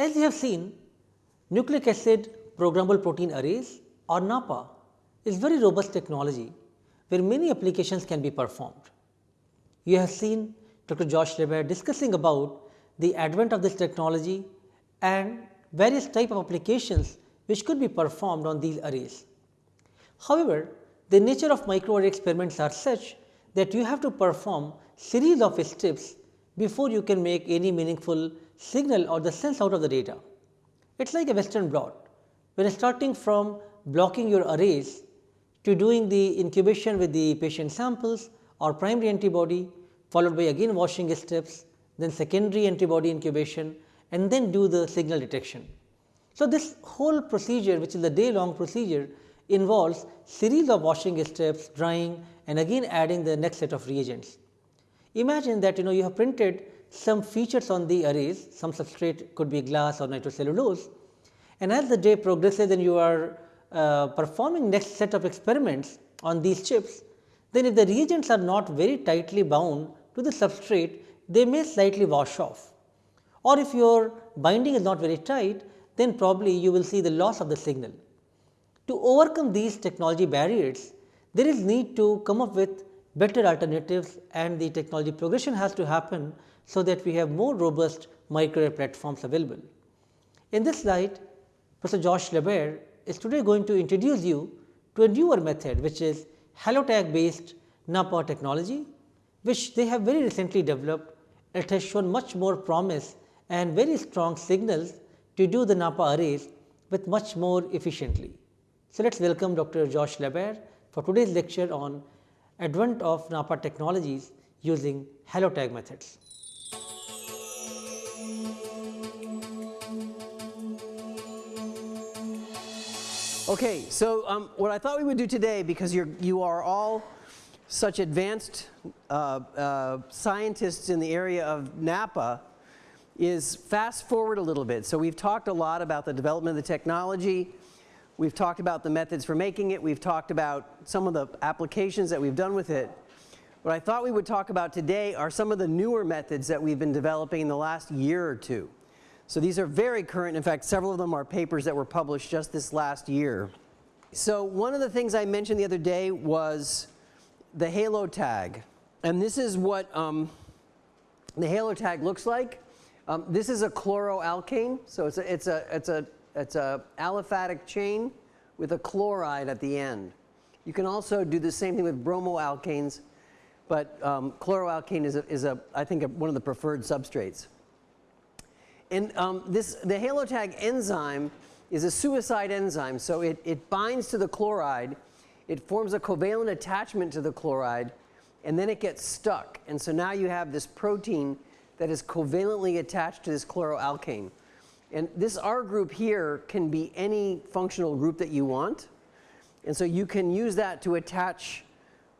As you have seen, nucleic acid programmable protein arrays or NAPPA is very robust technology where many applications can be performed. You have seen Dr. Josh LaBaer discussing about the advent of this technology and various type of applications which could be performed on these arrays. However, the nature of microarray experiments are such that you have to perform series of steps before you can make any meaningful signal or the sense out of the data. It is like a western blot, when starting from blocking your arrays to doing the incubation with the patient samples or primary antibody followed by again washing steps, then secondary antibody incubation and then do the signal detection. So, this whole procedure which is a day long procedure involves series of washing steps, drying and again adding the next set of reagents. Imagine that you know you have printed some features on the arrays, some substrate could be glass or nitrocellulose and as the day progresses and you are uh, performing next set of experiments on these chips, then if the reagents are not very tightly bound to the substrate, they may slightly wash off. Or if your binding is not very tight, then probably you will see the loss of the signal. To overcome these technology barriers, there is need to come up with better alternatives and the technology progression has to happen so that we have more robust microarray platforms available. In this slide, Professor Josh LaBaer is today going to introduce you to a newer method which is Halotag based NAPPA technology which they have very recently developed. It has shown much more promise and very strong signals to do the NAPPA arrays with much more efficiently. So, let us welcome Dr. Josh LaBaer for today's lecture on advent of NAPPA technologies using Halotag methods. Okay, so um, what I thought we would do today, because you're, you are all such advanced uh, uh, scientists in the area of NAPPA, is fast forward a little bit. So we've talked a lot about the development of the technology. We've talked about the methods for making it. We've talked about some of the applications that we've done with it. What I thought we would talk about today are some of the newer methods that we've been developing in the last year or two. So these are very current. In fact, several of them are papers that were published just this last year. So one of the things I mentioned the other day was the halo tag. And this is what um, the Halotag looks like. Um, this is a chloroalkane. So it's a, it's a, it's a, it's a aliphatic chain with a chloride at the end. You can also do the same thing with bromoalkanes, but um, chloroalkane is, a, is a, I think, a, one of the preferred substrates. And um, this, the halotag enzyme is a suicide enzyme. So it, it binds to the chloride, it forms a covalent attachment to the chloride, and then it gets stuck. And so now you have this protein that is covalently attached to this chloroalkane. And this R group here can be any functional group that you want. And so you can use that to attach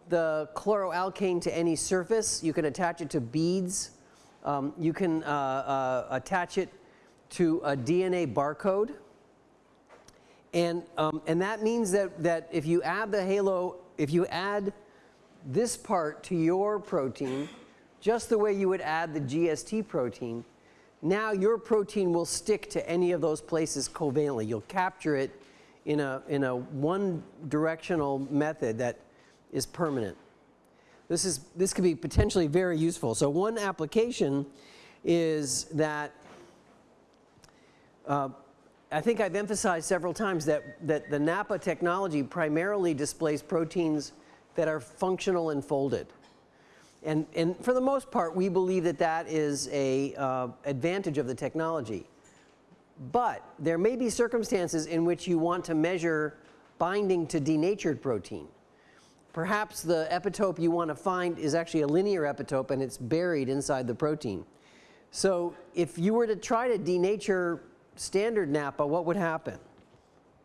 the chloroalkane to any surface. You can attach it to beads um, you can uh, uh, attach it to a DNA barcode. And, um, and that means that, that if you add the halo, if you add this part to your protein, just the way you would add the GST protein, now your protein will stick to any of those places covalently. You'll capture it in a, in a one directional method that is permanent. This, is, this could be potentially very useful. So one application is that uh, I think I've emphasized several times that, that the NAPPA technology primarily displays proteins that are functional and folded. And, and for the most part, we believe that that is a uh, advantage of the technology. But there may be circumstances in which you want to measure binding to denatured protein. Perhaps the epitope you want to find is actually a linear epitope and it's buried inside the protein. So if you were to try to denature standard NAPPA, what would happen?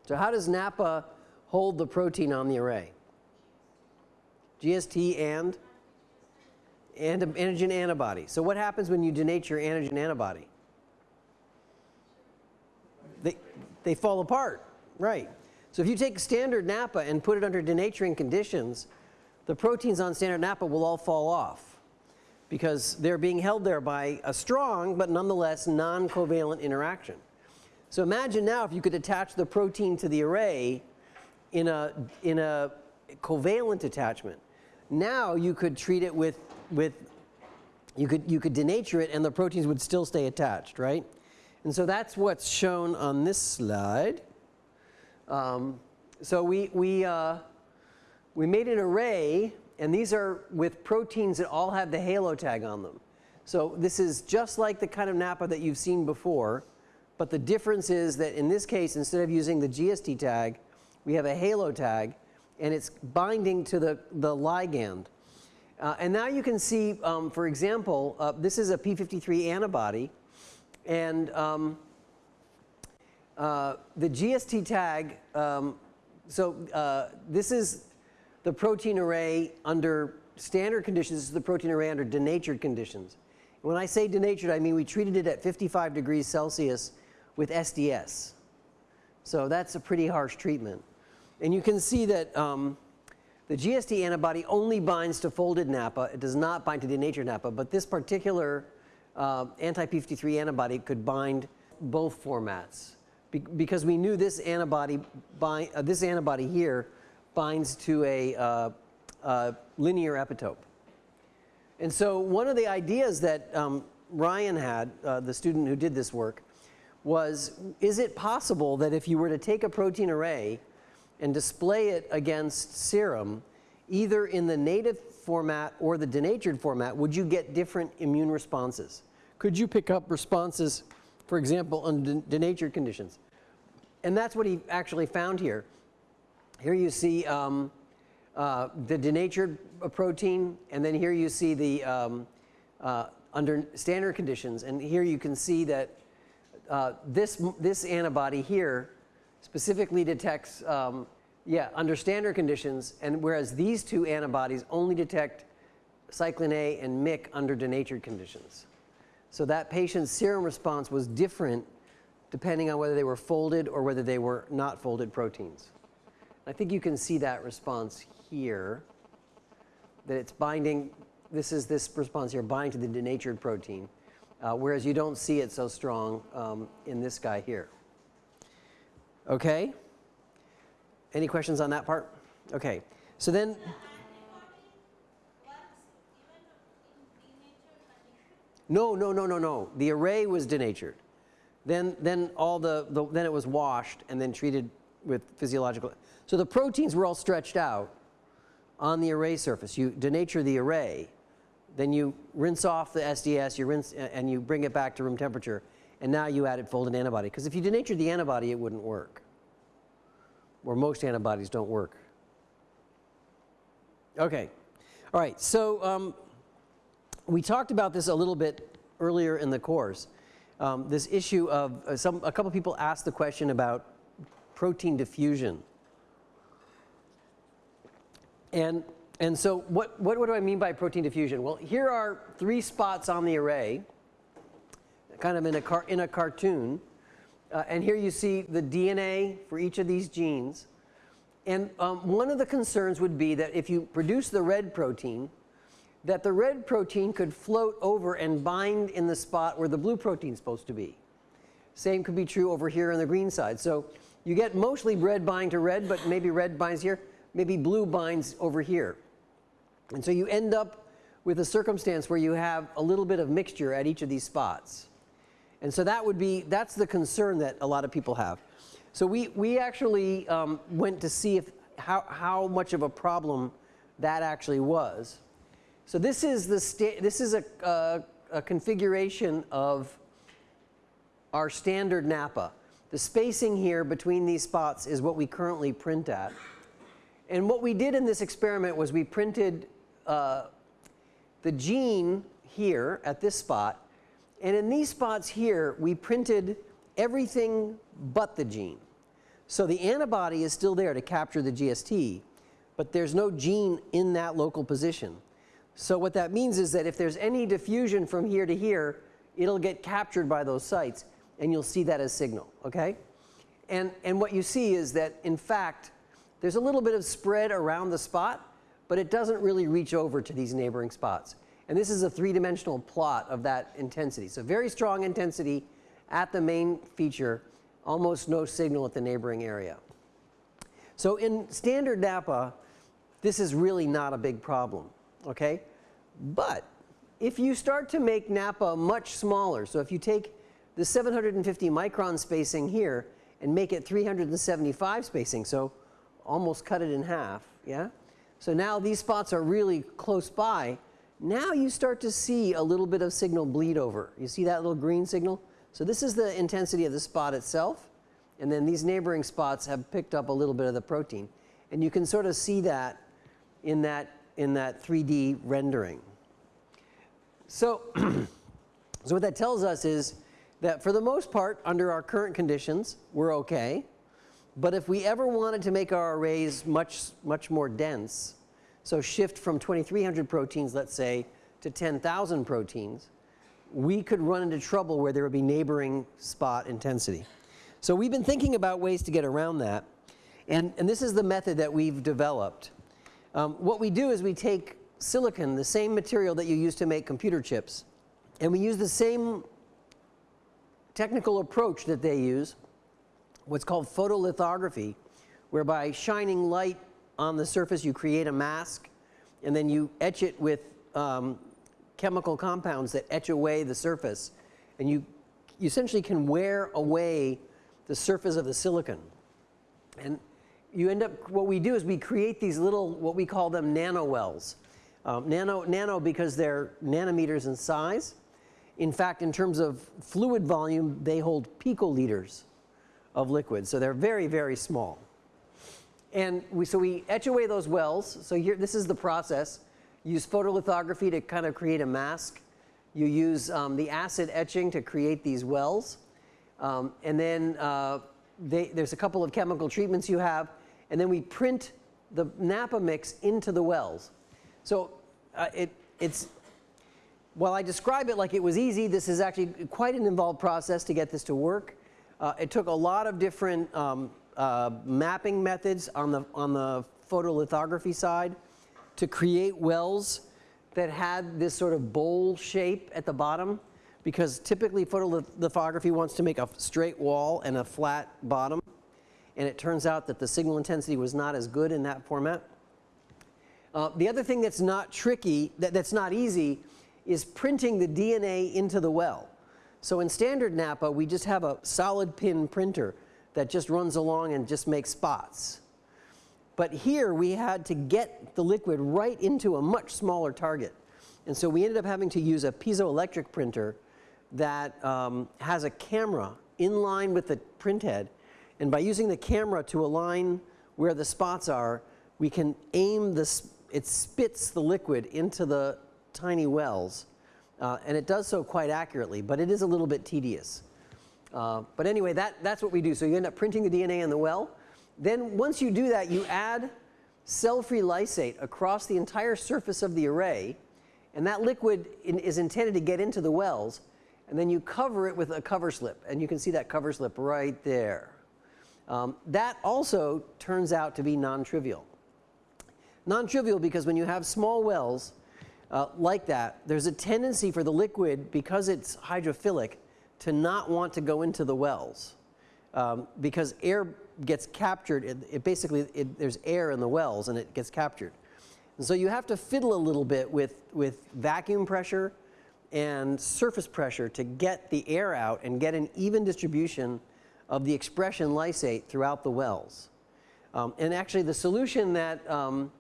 So how does NAPPA hold the protein on the array? GST and? And antigen antibody. So what happens when you denature antigen antibody? They, they fall apart, right. So if you take standard NAPPA and put it under denaturing conditions, the proteins on standard NAPPA will all fall off. because they're being held there by a strong but nonetheless non-covalent interaction. So imagine now if you could attach the protein to the array in a, in a covalent attachment. Now you could treat it with, with you could, you could denature it and the proteins would still stay attached, right? And so that's what's shown on this slide. Um, so we, we, uh, we made an array and these are with proteins that all have the halo tag on them. So this is just like the kind of NAPPA that you've seen before, but the difference is that in this case, instead of using the GST tag, we have a halo tag and it's binding to the, the ligand. Uh, and now you can see, um, for example, uh, this is a P53 antibody and um, uh, the GST tag, um, so uh, this is the protein array under standard conditions, this is the protein array under denatured conditions. When I say denatured, I mean we treated it at 55 degrees Celsius with SDS. So that's a pretty harsh treatment. And you can see that um, the GST antibody only binds to folded NAPPA. It does not bind to denatured NAPPA, but this particular uh, anti-P53 antibody could bind both formats. Be because we knew this antibody, bind, uh, this antibody here binds to a uh, uh, linear epitope. And so one of the ideas that um, Ryan had, uh, the student who did this work, was is it possible that if you were to take a protein array and display it against serum, either in the native format or the denatured format, would you get different immune responses? Could you pick up responses, for example, under denatured conditions? And that's what he actually found here. Here you see um, uh, the denatured protein, and then here you see the um, uh, under standard conditions. And here you can see that uh, this, this antibody here specifically detects, um, yeah, under standard conditions, and whereas these two antibodies only detect cyclin A and MYC under denatured conditions. So that patient's serum response was different depending on whether they were folded or whether they were not folded proteins. I think you can see that response here, that it's binding, this is this response here, bind to the denatured protein, uh, whereas you don't see it so strong um, in this guy here. Okay? Any questions on that part? Okay. So then, no, no, no, no, no. The array was denatured. Then, then all the, the, then it was washed and then treated with physiological. So the proteins were all stretched out on the array surface. You denature the array, then you rinse off the SDS, you rinse and you bring it back to room temperature, and now you added folded antibody. Because if you denatured the antibody, it wouldn't work. Or most antibodies don't work. Okay. All right. So um, we talked about this a little bit earlier in the course. Um, this issue of uh, some, a couple people asked the question about protein diffusion. And, and so what, what, what do I mean by protein diffusion? Well, here are three spots on the array, kind of in a, car, in a cartoon. Uh, and here you see the DNA for each of these genes. And um, one of the concerns would be that if you produce the red protein, that the red protein could float over and bind in the spot where the blue protein is supposed to be. Same could be true over here on the green side. So you get mostly red bind to red, but maybe red binds here maybe blue binds over here. And so you end up with a circumstance where you have a little bit of mixture at each of these spots. And so that would be, that's the concern that a lot of people have. So we, we actually um, went to see if, how, how much of a problem that actually was. So this is, the this is a, a, configuration of our standard NAPPA. The spacing here between these spots is what we currently print at. And what we did in this experiment was we printed uh, the gene here at this spot. And in these spots here, we printed everything but the gene. So the antibody is still there to capture the GST, but there's no gene in that local position. So what that means is that if there's any diffusion from here to here, it'll get captured by those sites and you'll see that as signal, okay? And, and what you see is that in fact, there's a little bit of spread around the spot, but it doesn't really reach over to these neighboring spots. And this is a three-dimensional plot of that intensity. So very strong intensity at the main feature, almost no signal at the neighboring area. So in standard NAPPA, this is really not a big problem, okay? But if you start to make NAPPA much smaller, so if you take the 750 micron spacing here and make it 375 spacing, so almost cut it in half, yeah? So now these spots are really close by. Now you start to see a little bit of signal bleed over. You see that little green signal? So this is the intensity of the spot itself. And then these neighboring spots have picked up a little bit of the protein. And you can sort of see that in that, in that 3D rendering. So, so what that tells us is that for the most part, under our current conditions, we're okay. But if we ever wanted to make our arrays much, much more dense, so shift from 2300 proteins, let's say, to 10,000 proteins, we could run into trouble where there would be neighboring spot intensity. So we've been thinking about ways to get around that. And, and this is the method that we've developed. Um, what we do is we take silicon, the same material that you use to make computer chips, and we use the same technical approach that they use what's called photolithography, whereby shining light on the surface you create a mask and then you etch it with um, chemical compounds that etch away the surface and you, you essentially can wear away the surface of the silicon. And you end up, what we do is we create these little, what we call them nanowells. Um, nano, nano because they're nanometers in size. In fact, in terms of fluid volume, they hold picoliters of liquid. So they're very, very small. And we, so we etch away those wells. So here, this is the process. use photolithography to kind of create a mask. You use um, the acid etching to create these wells. Um, and then uh, they, there's a couple of chemical treatments you have. And then we print the NAPPA mix into the wells. So uh, it, it's, while I describe it like it was easy, this is actually quite an involved process to get this to work. Uh, it took a lot of different um, uh, mapping methods on the, on the photolithography side to create wells that had this sort of bowl shape at the bottom because typically photolithography wants to make a straight wall and a flat bottom and it turns out that the signal intensity was not as good in that format. Uh, the other thing that's not tricky, that, that's not easy, is printing the DNA into the well. So in standard NAPPA, we just have a solid pin printer that just runs along and just makes spots. But here we had to get the liquid right into a much smaller target. And so we ended up having to use a piezoelectric printer that um, has a camera in line with the print head. And by using the camera to align where the spots are, we can aim this, it spits the liquid into the tiny wells uh, and it does so quite accurately, but it is a little bit tedious. Uh, but anyway, that, that's what we do. So you end up printing the DNA in the well. Then once you do that, you add cell-free lysate across the entire surface of the array, and that liquid in, is intended to get into the wells, and then you cover it with a cover slip, and you can see that cover slip right there. Um, that also turns out to be non-trivial. Non-trivial because when you have small wells, uh, like that, there's a tendency for the liquid, because it's hydrophilic, to not want to go into the wells. Um, because air gets captured, it, it basically, it, there's air in the wells and it gets captured. And so you have to fiddle a little bit with, with vacuum pressure and surface pressure to get the air out and get an even distribution of the expression lysate throughout the wells. Um, and actually the solution that um,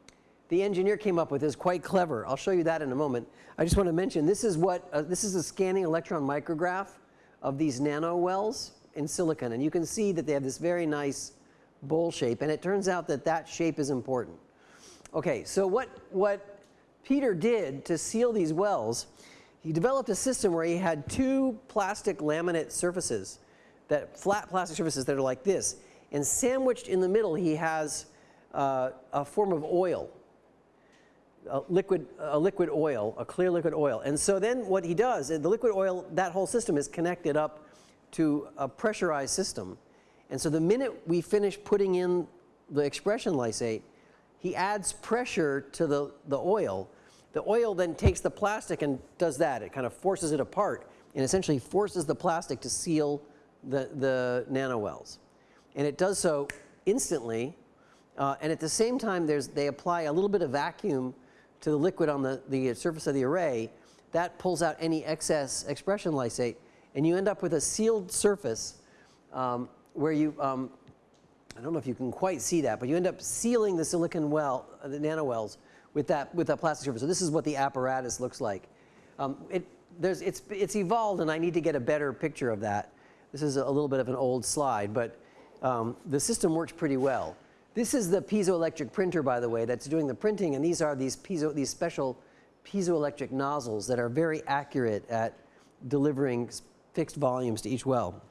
the engineer came up with is quite clever. I'll show you that in a moment. I just want to mention this is what uh, this is a scanning electron micrograph of these nano wells in silicon and you can see that they have this very nice bowl shape and it turns out that that shape is important. Okay, so what what Peter did to seal these wells, he developed a system where he had two plastic laminate surfaces that flat plastic surfaces that are like this and sandwiched in the middle he has uh, a form of oil a liquid, a liquid oil, a clear liquid oil. And so then what he does, the liquid oil, that whole system is connected up to a pressurized system. And so the minute we finish putting in the expression lysate, he adds pressure to the, the oil. The oil then takes the plastic and does that. It kind of forces it apart and essentially forces the plastic to seal the, the nanowells. And it does so instantly. Uh, and at the same time, there's, they apply a little bit of vacuum to the liquid on the, the surface of the array. That pulls out any excess expression lysate. And you end up with a sealed surface um, where you, um, I don't know if you can quite see that, but you end up sealing the silicon well, uh, the nanowells with that, with that plastic surface. So this is what the apparatus looks like. Um, it, there's, it's, it's evolved and I need to get a better picture of that. This is a little bit of an old slide, but um, the system works pretty well. This is the piezoelectric printer, by the way, that's doing the printing, and these are these, piezo, these special piezoelectric nozzles that are very accurate at delivering fixed volumes to each well.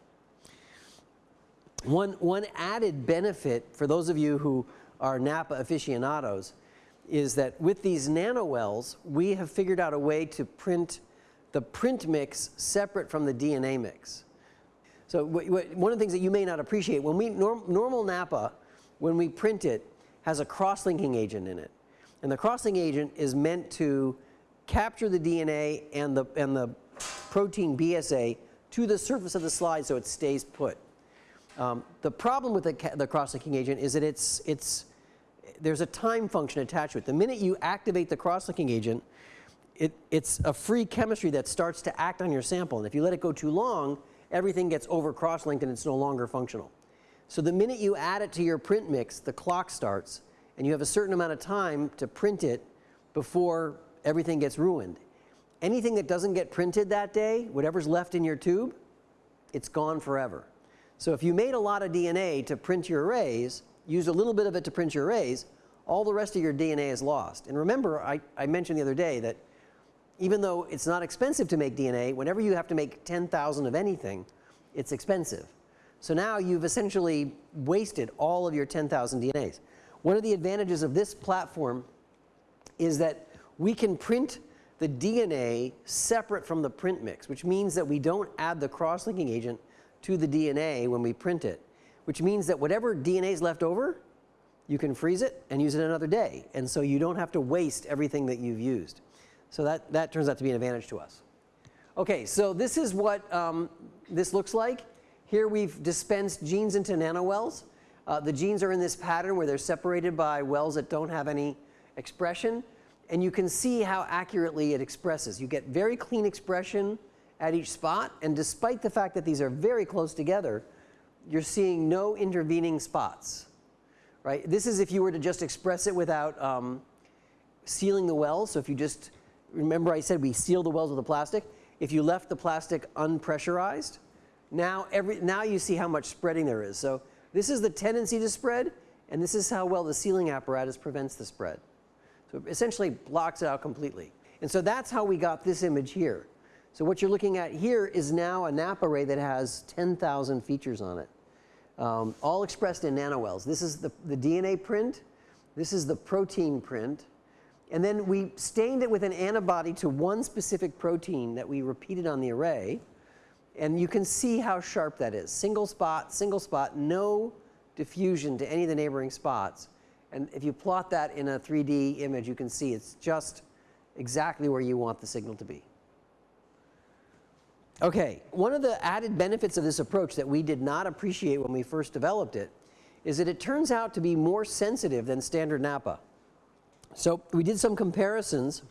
One, one added benefit for those of you who are NAPPA aficionados is that with these nanowells, we have figured out a way to print the print mix separate from the DNA mix. So one of the things that you may not appreciate, when we, norm, normal NAPPA, when we print it, has a cross-linking agent in it. And the cross-linking agent is meant to capture the DNA and the, and the protein BSA to the surface of the slide so it stays put. Um, the problem with the, the cross-linking agent is that it's, it's, there's a time function attached to it. The minute you activate the cross-linking agent, it, it's a free chemistry that starts to act on your sample. And if you let it go too long, everything gets over cross-linked and it's no longer functional. So the minute you add it to your print mix, the clock starts and you have a certain amount of time to print it before everything gets ruined. Anything that doesn't get printed that day, whatever's left in your tube, it's gone forever. So if you made a lot of DNA to print your arrays, used a little bit of it to print your arrays, all the rest of your DNA is lost. And remember, I, I mentioned the other day that even though it's not expensive to make DNA, whenever you have to make 10,000 of anything, it's expensive. So now you've essentially wasted all of your 10,000 DNAs. One of the advantages of this platform is that we can print the DNA separate from the print mix, which means that we don't add the cross-linking agent to the DNA when we print it, which means that whatever DNA is left over, you can freeze it and use it another day. And so you don't have to waste everything that you've used. So that, that turns out to be an advantage to us. Okay, so this is what um, this looks like. Here we've dispensed genes into nanowells. Uh, the genes are in this pattern where they're separated by wells that don't have any expression. And you can see how accurately it expresses. You get very clean expression at each spot. And despite the fact that these are very close together, you're seeing no intervening spots. Right? This is if you were to just express it without um, sealing the well. So if you just remember I said we seal the wells with the plastic. If you left the plastic unpressurized, now, every, now you see how much spreading there is. So this is the tendency to spread, and this is how well the sealing apparatus prevents the spread. So it essentially blocks it out completely. And so that's how we got this image here. So what you're looking at here is now a NAPPA array that has 10,000 features on it, um, all expressed in nanowells. This is the, the DNA print. This is the protein print. And then we stained it with an antibody to one specific protein that we repeated on the array. And you can see how sharp that is. Single spot, single spot, no diffusion to any of the neighboring spots. And if you plot that in a 3D image, you can see it's just exactly where you want the signal to be. Okay, one of the added benefits of this approach that we did not appreciate when we first developed it is that it turns out to be more sensitive than standard NAPPA. So we did some comparisons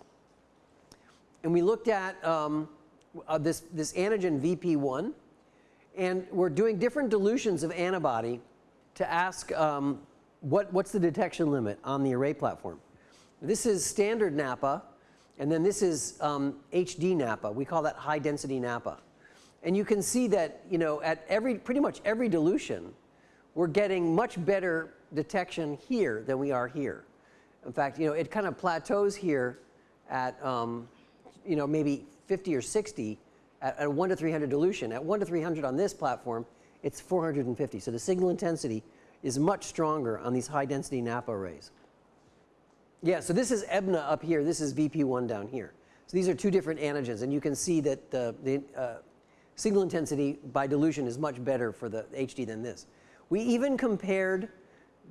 and we looked at um, uh, this, this antigen VP1 and we're doing different dilutions of antibody to ask um, what, what's the detection limit on the array platform. This is standard NAPPA and then this is um, HD NAPPA. We call that high density NAPPA. And you can see that you know, at every, pretty much every dilution we're getting much better detection here than we are here. In fact, you know, it kind of plateaus here at, um, you know, maybe 50 or 60 at, at 1 to 300 dilution. At 1 to 300 on this platform, it's 450. So the signal intensity is much stronger on these high density NAPPA arrays. Yeah, so this is EBNA up here. This is VP1 down here. So these are two different antigens. And you can see that the, the uh, signal intensity by dilution is much better for the HD than this. We even compared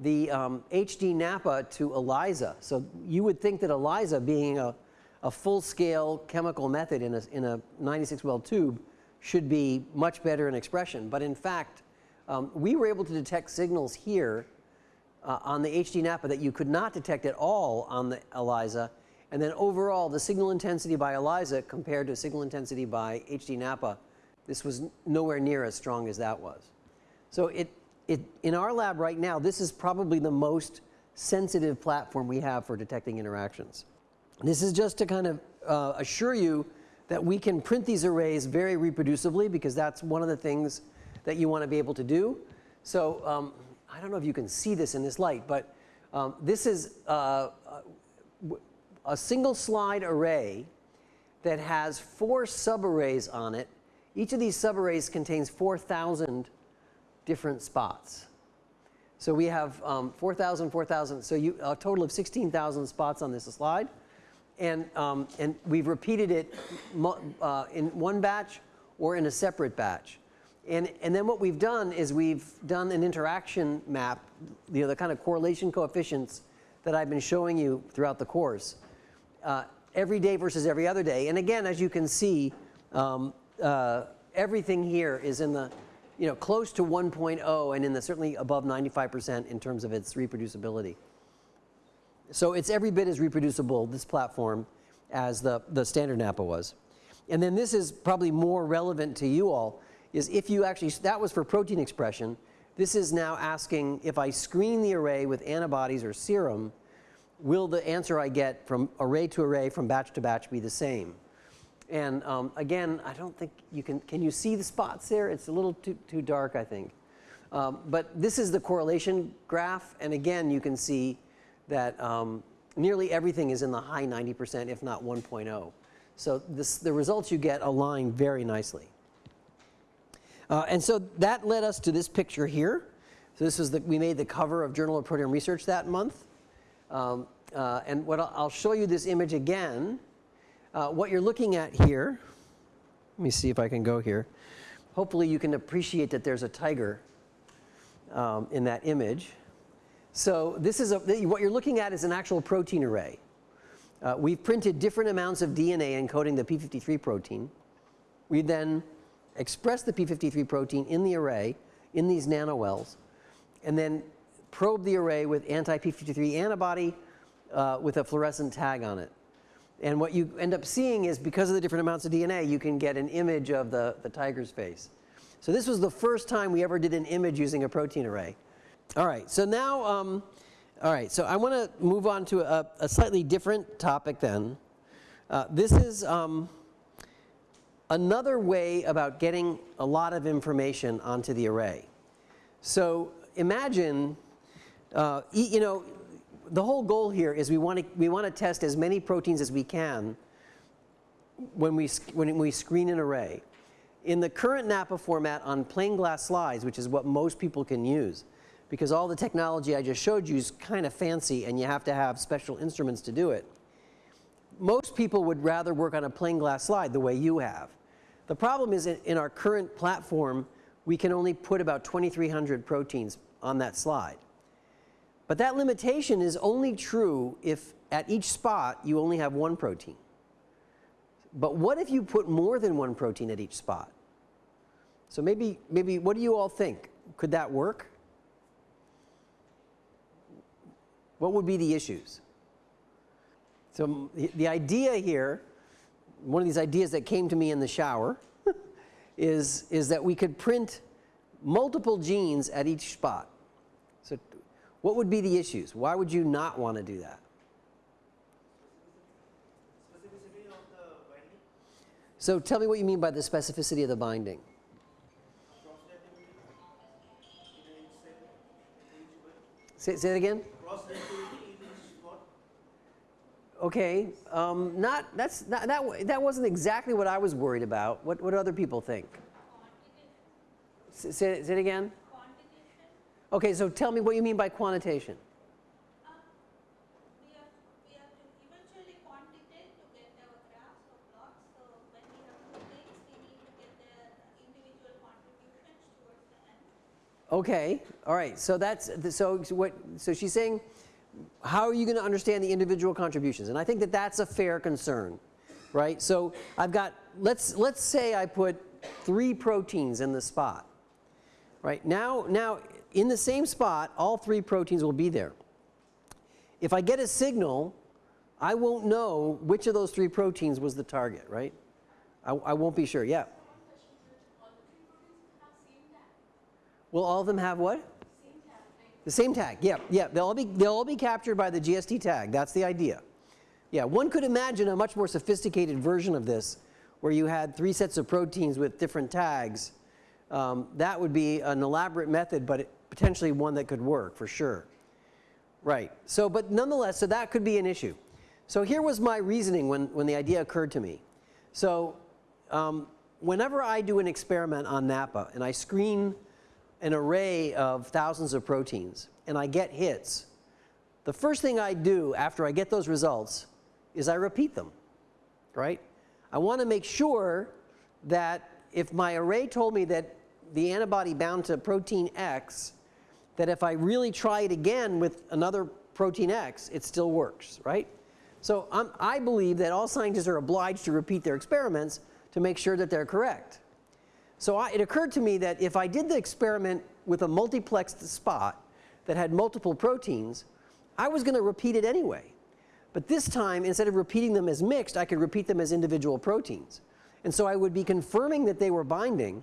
the um, HD NAPPA to ELISA. So you would think that ELISA being a, a full-scale chemical method in a, in a 96 well tube should be much better in expression. But in fact, um, we were able to detect signals here uh, on the HD NAPPA that you could not detect at all on the ELISA. And then overall, the signal intensity by ELISA compared to signal intensity by HD NAPPA, this was nowhere near as strong as that was. So it, it, in our lab right now, this is probably the most sensitive platform we have for detecting interactions. This is just to kind of uh, assure you that we can print these arrays very reproducibly because that's one of the things that you want to be able to do. So um, I don't know if you can see this in this light, but um, this is uh, a single slide array that has four subarrays on it. Each of these subarrays contains 4,000 different spots. So we have um, 4,000, 4,000, so you, a total of 16,000 spots on this slide. And, um, and we've repeated it uh, in one batch or in a separate batch. And, and then what we've done is we've done an interaction map, you know, the kind of correlation coefficients that I've been showing you throughout the course, uh, every day versus every other day. And again, as you can see, um, uh, everything here is in the, you know, close to 1.0 and in the certainly above 95% in terms of its reproducibility. So it's every bit as reproducible, this platform, as the, the standard NAPPA was. And then this is probably more relevant to you all, is if you actually, that was for protein expression. This is now asking if I screen the array with antibodies or serum, will the answer I get from array to array, from batch to batch be the same? And um, again, I don't think you can, can you see the spots there? It's a little too, too dark, I think. Um, but this is the correlation graph. And again, you can see that um, nearly everything is in the high 90%, if not 1.0. So this, the results you get align very nicely. Uh, and so that led us to this picture here. So this was the, we made the cover of Journal of Proteome Research that month. Um, uh, and what I'll, I'll, show you this image again. Uh, what you're looking at here, let me see if I can go here. Hopefully you can appreciate that there's a tiger um, in that image. So this is a, what you're looking at is an actual protein array. Uh, we've printed different amounts of DNA encoding the p53 protein. We then express the p53 protein in the array in these nanowells and then probe the array with anti-p53 antibody uh, with a fluorescent tag on it. And what you end up seeing is because of the different amounts of DNA, you can get an image of the, the tiger's face. So this was the first time we ever did an image using a protein array. All right, so now, um, all right, so I want to move on to a, a, slightly different topic then. Uh, this is um, another way about getting a lot of information onto the array. So imagine, uh, you know, the whole goal here is we want to we want to test as many proteins as we can when we when we screen an array. In the current NAPPA format on plain glass slides, which is what most people can use, because all the technology I just showed you is kind of fancy and you have to have special instruments to do it. Most people would rather work on a plain glass slide the way you have. The problem is in our current platform, we can only put about 2,300 proteins on that slide. But that limitation is only true if at each spot you only have one protein. But what if you put more than one protein at each spot? So maybe, maybe what do you all think? Could that work? What would be the issues? So the idea here, one of these ideas that came to me in the shower, is, is that we could print multiple genes at each spot. What would be the issues? Why would you not want to do that? So tell me what you mean by the specificity of the binding. Say, say it again? Okay, um, not, that's, not, that, that wasn't exactly what I was worried about. What, what other people think? Say, say it again? Okay, so tell me what you mean by quantitation. Okay, all right. So that's so what. So she's saying how are you going to understand the individual contributions? And I think that that's a fair concern, right? So I've got, let's, let's say I put three proteins in the spot, right? Now, now in the same spot, all three proteins will be there. If I get a signal, I won't know which of those three proteins was the target, right? I, I won't be sure. Yeah. Will all of them have what? The same tag, yeah, yeah. They'll all be they'll all be captured by the GST tag. That's the idea. Yeah, one could imagine a much more sophisticated version of this, where you had three sets of proteins with different tags. Um, that would be an elaborate method, but it, potentially one that could work for sure. Right. So, but nonetheless, so that could be an issue. So here was my reasoning when when the idea occurred to me. So, um, whenever I do an experiment on NAPPA and I screen an array of thousands of proteins and I get hits, the first thing I do after I get those results is I repeat them, right? I want to make sure that if my array told me that the antibody bound to protein X, that if I really try it again with another protein X, it still works, right? So I'm, i believe that all scientists are obliged to repeat their experiments to make sure that they're correct. So I, it occurred to me that if I did the experiment with a multiplexed spot that had multiple proteins, I was going to repeat it anyway. But this time, instead of repeating them as mixed, I could repeat them as individual proteins. And so I would be confirming that they were binding,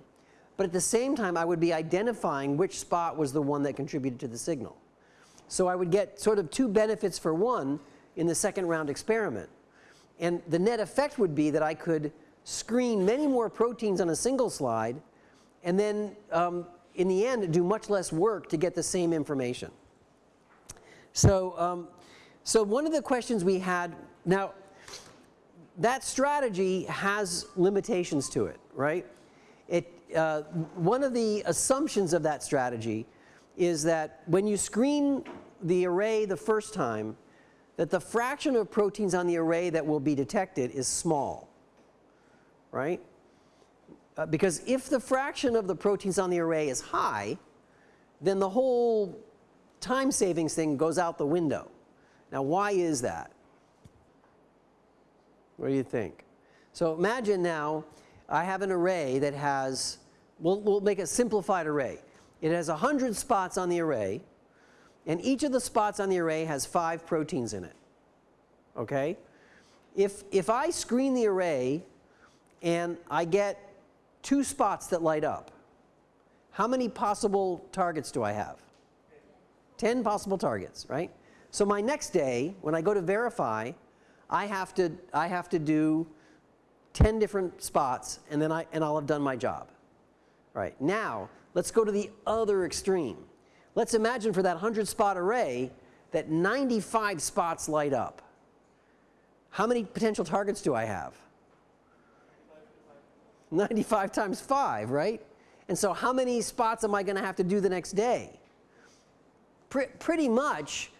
but at the same time, I would be identifying which spot was the one that contributed to the signal. So I would get sort of two benefits for one in the second round experiment. And the net effect would be that I could screen many more proteins on a single slide, and then um, in the end do much less work to get the same information. So, um, so one of the questions we had, now that strategy has limitations to it, right? It, uh, one of the assumptions of that strategy is that when you screen the array the first time, that the fraction of proteins on the array that will be detected is small right? Uh, because if the fraction of the proteins on the array is high, then the whole time savings thing goes out the window. Now, why is that? What do you think? So imagine now I have an array that has, we'll, we'll make a simplified array. It has 100 spots on the array, and each of the spots on the array has five proteins in it. Okay? If, if I screen the array and I get two spots that light up. How many possible targets do I have? 10 possible targets, right? So my next day, when I go to verify, I have to, I have to do 10 different spots and then I, and I'll have done my job. Right, now let's go to the other extreme. Let's imagine for that 100 spot array that 95 spots light up. How many potential targets do I have? 95 times 5, right? And so how many spots am I going to have to do the next day? Pr pretty much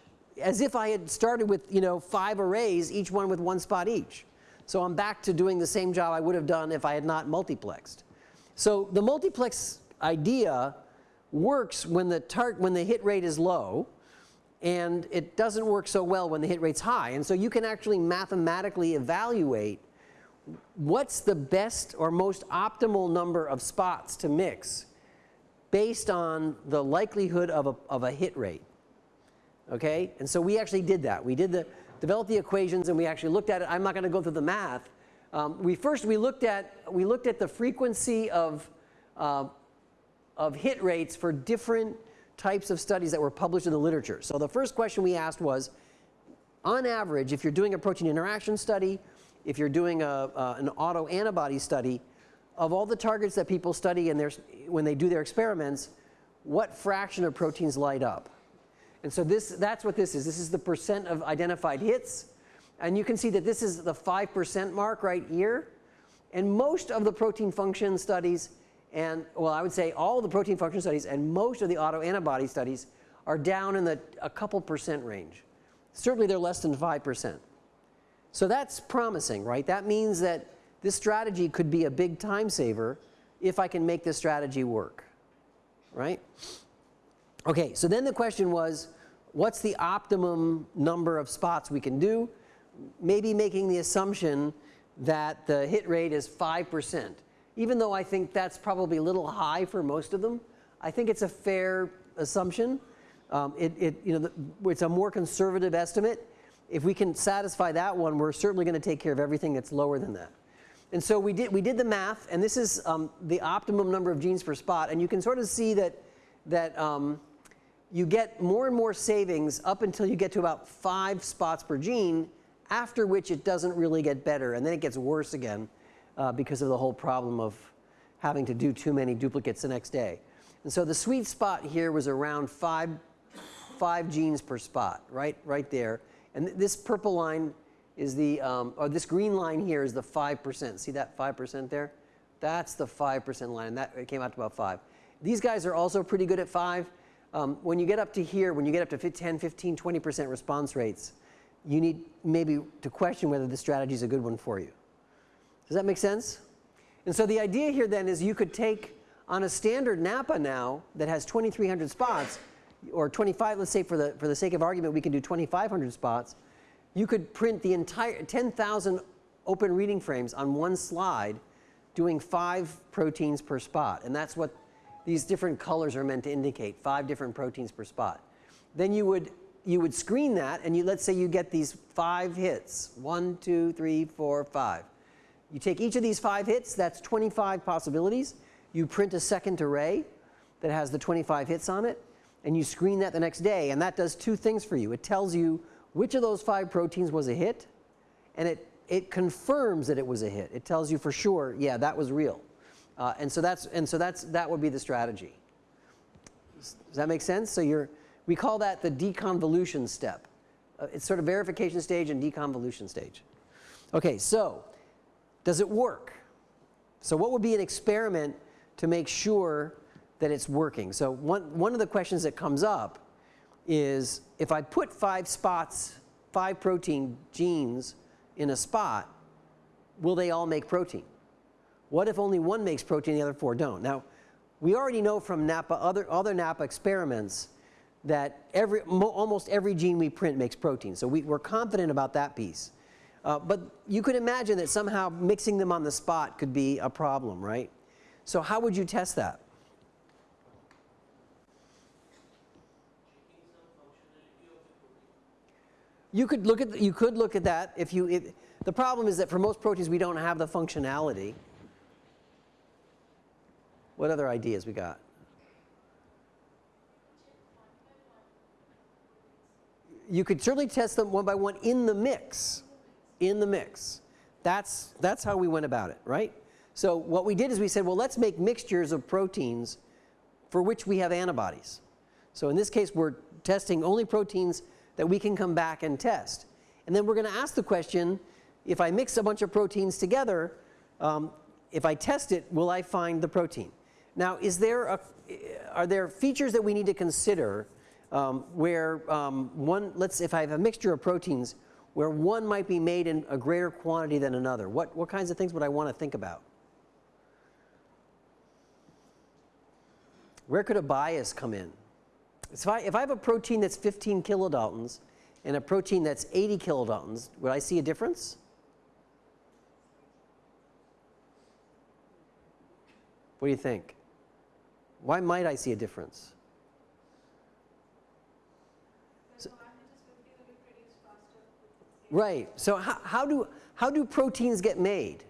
as if I had started with, you know, five arrays, each one with one spot each. So I'm back to doing the same job I would have done if I had not multiplexed. So the multiplex idea works when the, when the hit rate is low and it doesn't work so well when the hit rate's high. And so you can actually mathematically evaluate what's the best or most optimal number of spots to mix based on the likelihood of a, of a hit rate. Okay? And so we actually did that. We did the, developed the equations and we actually looked at it. I'm not going to go through the math. Um, we first, we looked at, we looked at the frequency of, uh, of hit rates for different types of studies that were published in the literature. So the first question we asked was, on average, if you're doing a protein interaction study if you're doing a, uh, an autoantibody study, of all the targets that people study and when they do their experiments, what fraction of proteins light up? And so this, that's what this is. This is the percent of identified hits. And you can see that this is the 5% mark right here. And most of the protein function studies and, well, I would say all the protein function studies and most of the autoantibody studies are down in the a couple percent range. Certainly they're less than 5%. So that's promising, right? That means that this strategy could be a big time saver if I can make this strategy work, right? Okay, so then the question was, what's the optimum number of spots we can do? Maybe making the assumption that the hit rate is 5%. Even though I think that's probably a little high for most of them, I think it's a fair assumption. Um, it, it, you know, the, it's a more conservative estimate. If we can satisfy that one, we're certainly going to take care of everything that's lower than that. And so we did, we did the math, and this is um, the optimum number of genes per spot. And you can sort of see that, that um, you get more and more savings up until you get to about five spots per gene, after which it doesn't really get better. And then it gets worse again uh, because of the whole problem of having to do too many duplicates the next day. And so the sweet spot here was around five, five genes per spot, right, right there. And th this purple line is the, um, or this green line here is the 5%. See that 5% there? That's the 5% line, and that it came out to about 5. These guys are also pretty good at 5. Um, when you get up to here, when you get up to 10, 15, 20% response rates, you need maybe to question whether the strategy is a good one for you. Does that make sense? And so the idea here then is you could take on a standard NAPPA now that has 2,300 spots, or 25, let's say for the, for the sake of argument, we can do 2,500 spots you could print the entire 10,000 open reading frames on one slide doing five proteins per spot. And that's what these different colors are meant to indicate, five different proteins per spot. Then you would, you would screen that and you, let's say you get these five hits, one, two, three, four, five. You take each of these five hits, that's 25 possibilities. You print a second array that has the 25 hits on it and you screen that the next day and that does two things for you. It tells you which of those five proteins was a hit, and it, it confirms that it was a hit. It tells you for sure, yeah, that was real. Uh, and so, that's, and so that's, that would be the strategy. Does that make sense? So you're, we call that the deconvolution step. Uh, it's sort of verification stage and deconvolution stage. Okay, so does it work? So what would be an experiment to make sure that it's working? So one, one of the questions that comes up is if I put five spots, five protein genes in a spot, will they all make protein? What if only one makes protein, the other four don't? Now, we already know from NAPPA, other, other NAPPA experiments, that every, almost every gene we print makes protein. So we, are confident about that piece. Uh, but you could imagine that somehow mixing them on the spot could be a problem, right? So how would you test that? You could look at, you could look at that if you, if, the problem is that for most proteins we don't have the functionality. What other ideas we got? You could certainly test them one by one in the mix, in the mix. That's, that's how we went about it, right? So what we did is we said, well, let's make mixtures of proteins for which we have antibodies. So in this case, we're testing only proteins that we can come back and test. And then we're going to ask the question, if I mix a bunch of proteins together, um, if I test it, will I find the protein? Now, is there a, are there features that we need to consider um, where um, one, let's, if I have a mixture of proteins, where one might be made in a greater quantity than another? What, what kinds of things would I want to think about? Where could a bias come in? So if I, if I have a protein that's 15 kilodaltons and a protein that's 80 kilodaltons, would I see a difference? What do you think? Why might I see a difference? Right. So how, how, do, how do proteins get made?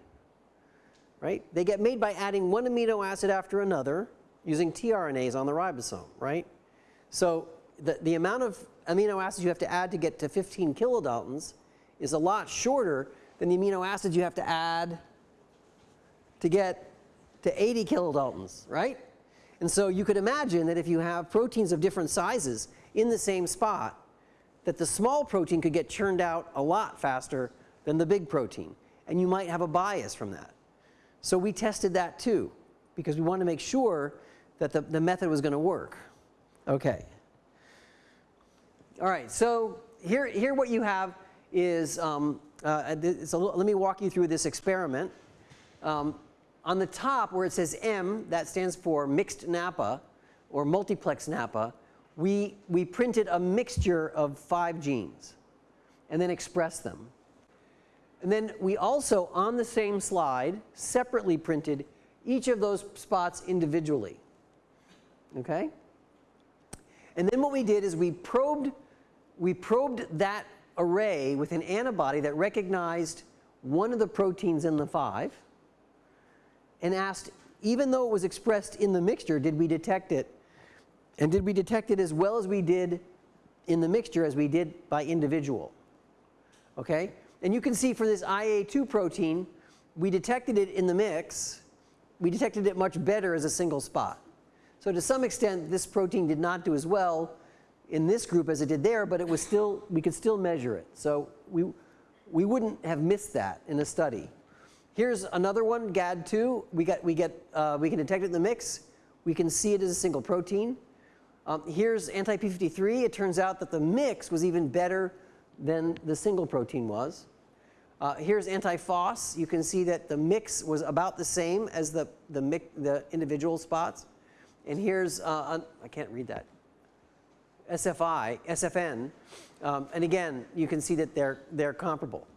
Right? They get made by adding one amino acid after another using tRNAs on the ribosome, right? So the, the amount of amino acids you have to add to get to 15 kilodaltons is a lot shorter than the amino acids you have to add to get to 80 kilodaltons, right? And so you could imagine that if you have proteins of different sizes in the same spot, that the small protein could get churned out a lot faster than the big protein. And you might have a bias from that. So we tested that too, because we wanted to make sure that the, the method was going to work. Okay. All right, so here, here what you have is, um, uh, little, let me walk you through this experiment. Um, on the top where it says M, that stands for mixed NAPPA or multiplex NAPPA, we, we printed a mixture of five genes and then expressed them. And then we also, on the same slide, separately printed each of those spots individually. Okay? And then what we did is we probed, we probed that array with an antibody that recognized one of the proteins in the five and asked, even though it was expressed in the mixture, did we detect it? And did we detect it as well as we did in the mixture as we did by individual? Okay? And you can see for this IA2 protein, we detected it in the mix. We detected it much better as a single spot. So to some extent, this protein did not do as well in this group as it did there, but it was still, we could still measure it. So we, we wouldn't have missed that in a study. Here's another one, GAD2. We, got, we, get, uh, we can detect it in the mix. We can see it as a single protein. Um, here's anti-p53. It turns out that the mix was even better than the single protein was. Uh, here's anti-FOS. You can see that the mix was about the same as the, the, the individual spots. And here's, uh, I can't read that, SFI, SFN. Um, and again, you can see that they're, they're comparable.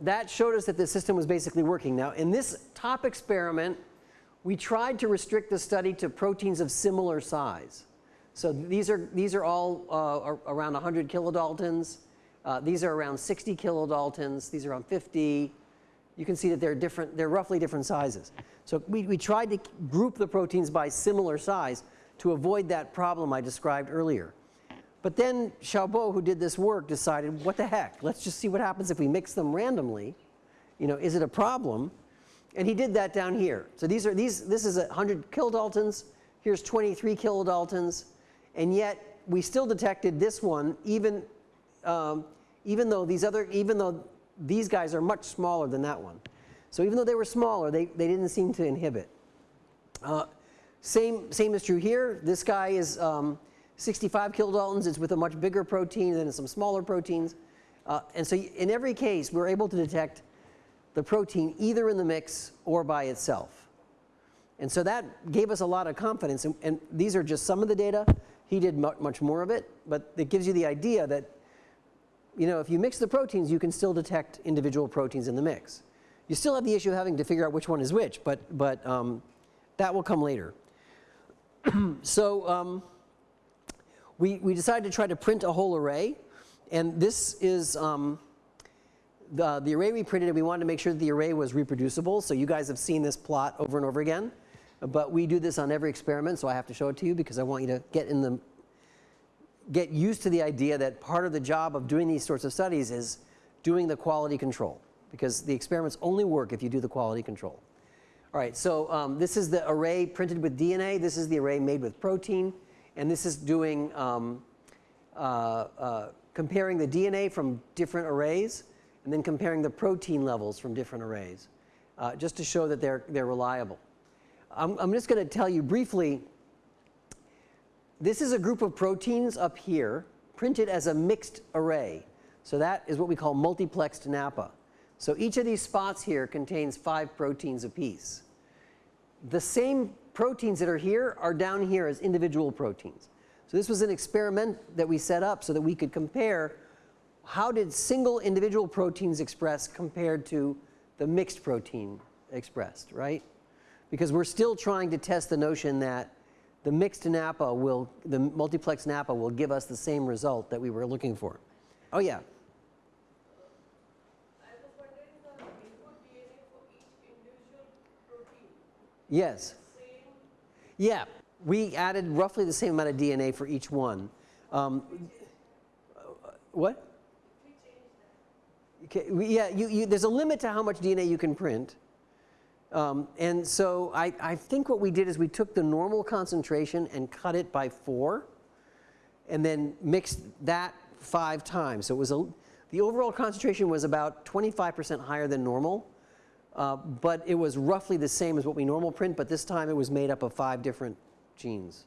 That showed us that the system was basically working. Now, in this top experiment, we tried to restrict the study to proteins of similar size. So these are, these are all uh, around 100 kilodaltons. Uh, these are around 60 kilodaltons. These are around 50. You can see that they're different, they're roughly different sizes. So we, we tried to group the proteins by similar size to avoid that problem I described earlier. But then Xiaobo, who did this work, decided, what the heck, let's just see what happens if we mix them randomly. You know, is it a problem? And he did that down here. So these are, these, this is 100 kilodaltons. Here's 23 kilodaltons. And yet we still detected this one even, um, even though these other, even though these guys are much smaller than that one. So even though they were smaller, they, they didn't seem to inhibit. Uh, same, same is true here. This guy is um, 65 kilodaltons. It's with a much bigger protein than some smaller proteins. Uh, and so in every case, we're able to detect the protein either in the mix or by itself. And so that gave us a lot of confidence. And, and these are just some of the data. He did much more of it. But it gives you the idea that, you know, if you mix the proteins, you can still detect individual proteins in the mix. You still have the issue of having to figure out which one is which, but, but um, that will come later. so um, we, we decided to try to print a whole array. And this is um, the, the array we printed, and we wanted to make sure that the array was reproducible. So you guys have seen this plot over and over again. But we do this on every experiment, so I have to show it to you because I want you to get in the get used to the idea that part of the job of doing these sorts of studies is doing the quality control because the experiments only work if you do the quality control. All right, so um, this is the array printed with DNA. This is the array made with protein. And this is doing um, uh, uh, comparing the DNA from different arrays and then comparing the protein levels from different arrays uh, just to show that they're, they're reliable. I'm, I'm just going to tell you briefly this is a group of proteins up here printed as a mixed array. So that is what we call multiplexed NAPPA. So each of these spots here contains five proteins apiece. The same proteins that are here are down here as individual proteins. So this was an experiment that we set up so that we could compare how did single individual proteins express compared to the mixed protein expressed, right? Because we're still trying to test the notion that the mixed NAPPA will, the multiplex NAPPA will give us the same result that we were looking for. Oh yeah. Yes. Yeah, we added roughly the same amount of DNA for each one. Um, what? Okay, yeah, you, you, there's a limit to how much DNA you can print. Um, and so I, I think what we did is we took the normal concentration and cut it by four and then mixed that five times. So it was a, the overall concentration was about 25% higher than normal. Uh, but it was roughly the same as what we normal print, but this time it was made up of five different genes.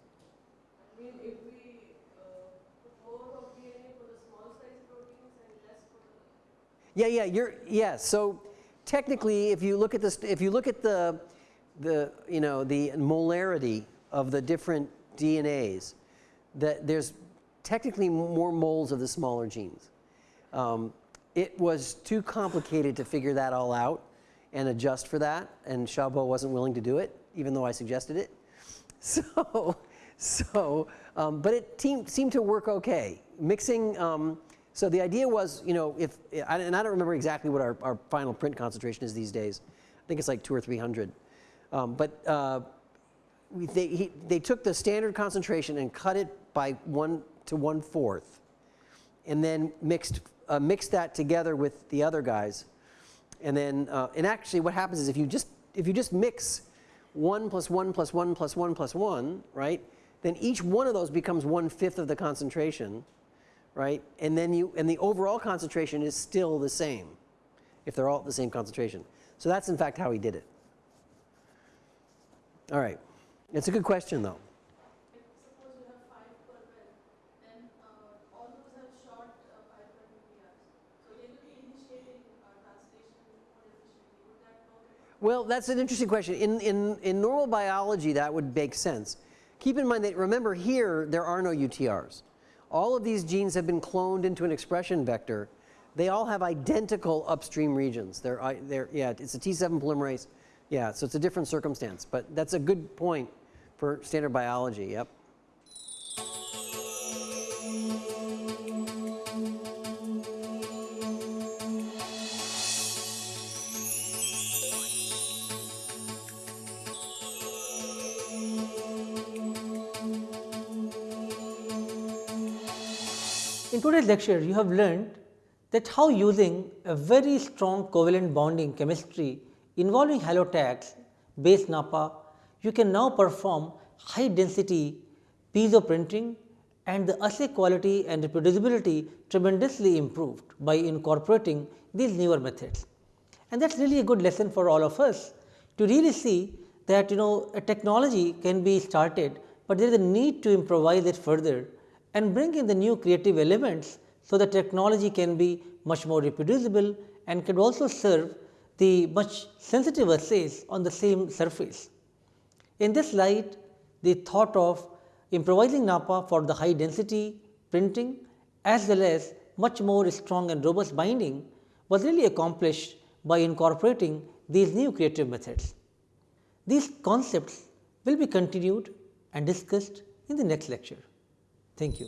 I mean, we uh, more of DNA for the small size proteins and less for the Yeah, yeah, you're yeah. So technically, if you look at this, if you look at the the you know the molarity of the different DNAs, that there's technically more moles of the smaller genes. Um, it was too complicated to figure that all out and adjust for that, and Xiaobo wasn't willing to do it, even though I suggested it. So, so um, but it seemed to work okay. Mixing, um, so the idea was, you know, if, and I don't remember exactly what our, our final print concentration is these days. I think it's like two or 300. Um, but uh, they, he, they took the standard concentration and cut it by one to one fourth, and then mixed, uh, mixed that together with the other guys. And then, uh, and actually what happens is if you just, if you just mix 1 plus 1 plus 1 plus 1 plus 1, right, then each one of those becomes one fifth of the concentration, right? And then you, and the overall concentration is still the same if they're all at the same concentration. So that's in fact how he did it. All right. It's a good question though. If suppose you have five per well, then uh, all those have short uh, 5 per PPRs. So they will be initiating uh, translation more efficiently. Would that work? Well, that's an interesting question. In, in, in normal biology, that would make sense. Keep in mind that remember here, there are no UTRs. All of these genes have been cloned into an expression vector. They all have identical upstream regions. They're, uh, they're, yeah, it's a T7 polymerase. Yeah, so it's a different circumstance. But that's a good point for standard biology. Yep. In today's lecture, you have learned that how using a very strong covalent bonding chemistry involving halotags based NAPPA, you can now perform high density piezo printing and the assay quality and reproducibility tremendously improved by incorporating these newer methods. And that's really a good lesson for all of us to really see that you know a technology can be started, but there is a need to improvise it further and bring in the new creative elements so the technology can be much more reproducible and can also serve the much sensitive assays on the same surface. In this light, the thought of improvising NAPPA for the high density printing as well as much more strong and robust binding was really accomplished by incorporating these new creative methods. These concepts will be continued and discussed in the next lecture. Thank you.